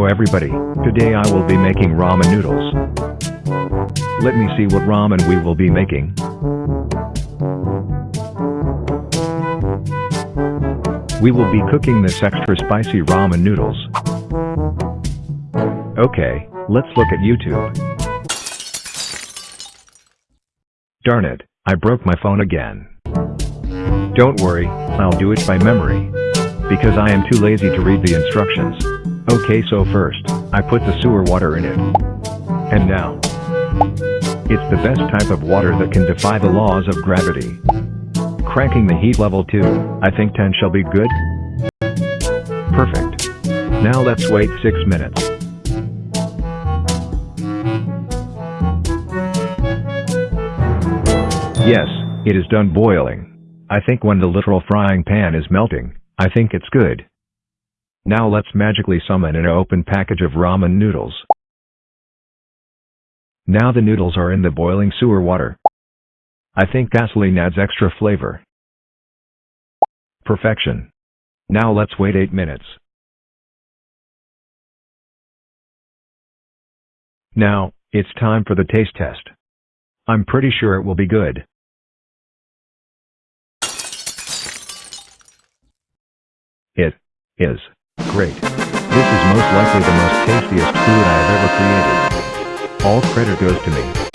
everybody, today I will be making ramen noodles. Let me see what ramen we will be making. We will be cooking this extra spicy ramen noodles. Okay, let's look at YouTube. Darn it, I broke my phone again. Don't worry, I'll do it by memory. Because I am too lazy to read the instructions. Okay so first, I put the sewer water in it. And now. It's the best type of water that can defy the laws of gravity. Cranking the heat level to, I think 10 shall be good? Perfect. Now let's wait 6 minutes. Yes, it is done boiling. I think when the literal frying pan is melting, I think it's good. Now let's magically summon an open package of ramen noodles. Now the noodles are in the boiling sewer water. I think gasoline adds extra flavor. Perfection. Now let's wait 8 minutes. Now, it's time for the taste test. I'm pretty sure it will be good. It is great. This is most likely the most tastiest food I have ever created. All credit goes to me.